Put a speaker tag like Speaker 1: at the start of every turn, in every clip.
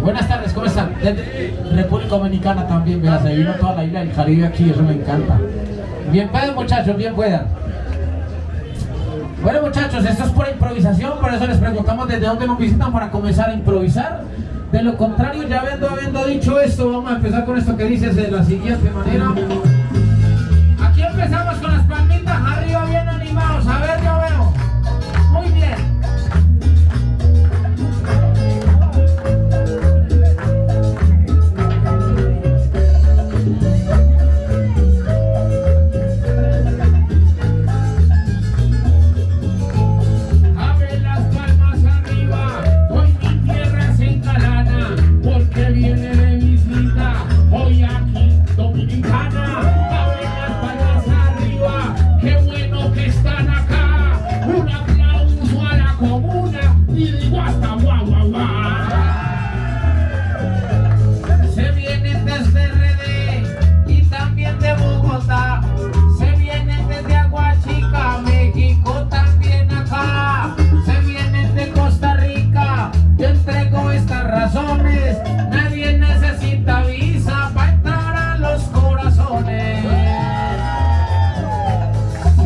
Speaker 1: Buenas tardes, ¿cómo están? Desde República Dominicana también, veas, se vino toda la isla del Caribe aquí, eso me encanta. Bien puedan muchachos, bien puedan. Bueno muchachos, esto es por improvisación, por eso les preguntamos desde dónde nos visitan para comenzar a improvisar. De lo contrario, ya habiendo, habiendo dicho esto, vamos a empezar con esto que dices de la siguiente manera.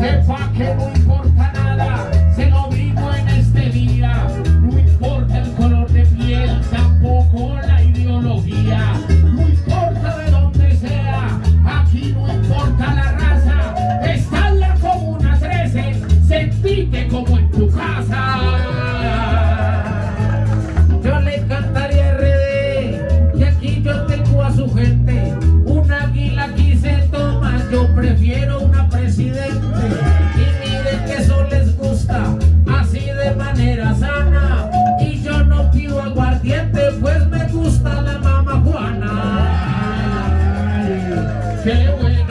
Speaker 1: hip hop, can we Can't wait.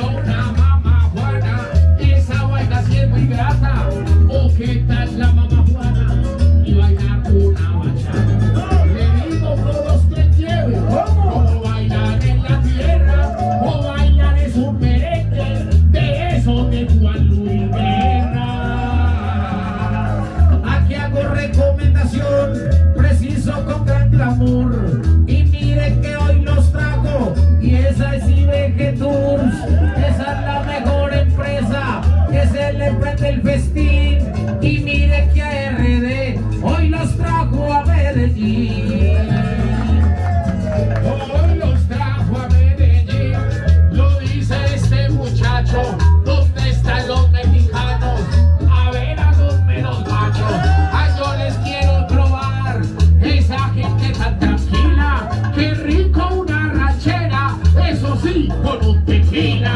Speaker 1: Tours. Esa es la mejor empresa que se le prende el festín. Y mire que a RD hoy los trajo a Medellín. Between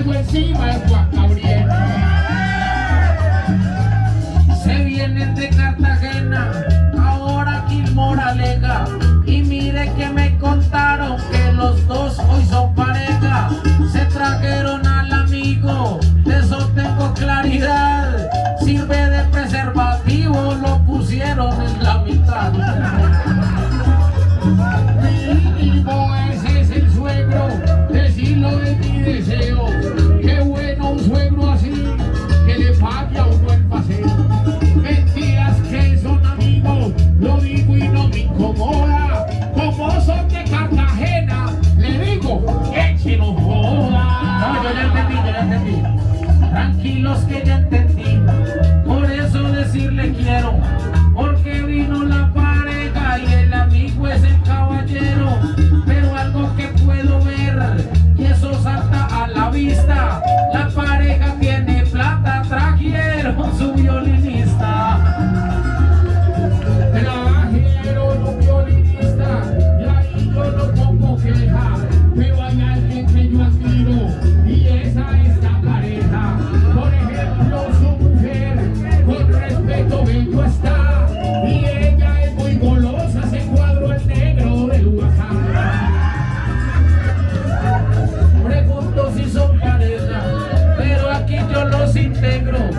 Speaker 1: and when see my walk. negro.